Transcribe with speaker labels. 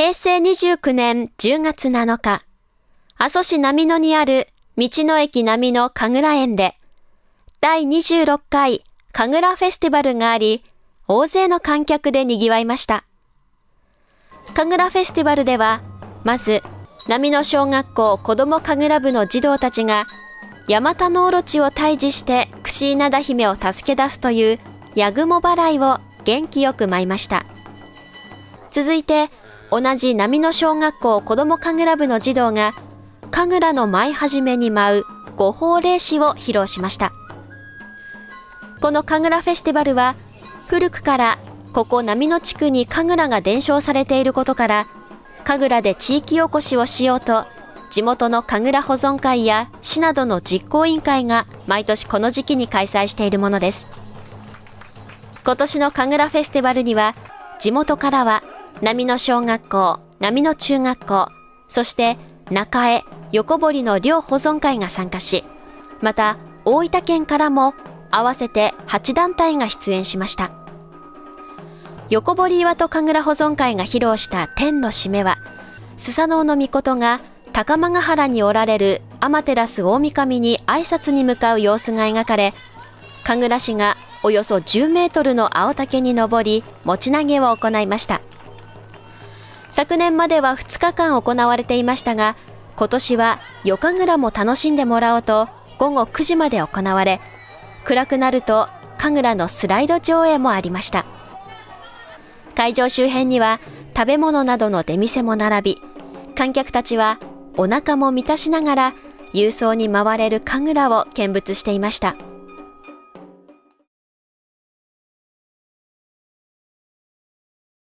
Speaker 1: 平成29年10月7日、阿蘇市波野にある道の駅波野神楽園で、第26回神楽フェスティバルがあり、大勢の観客で賑わいました。神楽フェスティバルでは、まず、波野小学校子ども神楽部の児童たちが、ヤマタノオロチを退治して串稲田姫を助け出すというヤグモ払いを元気よく舞いました。続いて、同じ波野小学校子ども神楽部の児童が、神楽の舞い始めに舞う五法霊詞を披露しました。この神楽フェスティバルは、古くからここ波野地区に神楽が伝承されていることから、神楽で地域おこしをしようと、地元の神楽保存会や市などの実行委員会が毎年この時期に開催しているものです。今年の神楽フェスティバルには、地元からは波野小学校、波野中学校、そして中江、横堀の両保存会が参加し、また大分県からも合わせて8団体が出演しました。横堀岩戸神楽保存会が披露した天の締めは、スサノオノミコトが高間ヶ原におられる天照大神に挨拶に向かう様子が描かれ、神楽師がおよそ10メートルの青竹に登り、持ち投げを行いました。昨年までは2日間行われていましたが、今年は夜神楽も楽しんでもらおうと午後9時まで行われ、暗くなると神楽のスライド上映もありました。会場周辺には食べ物などの出店も並び、観客たちはお腹も満たしながら郵送に回れる神楽を見物していました。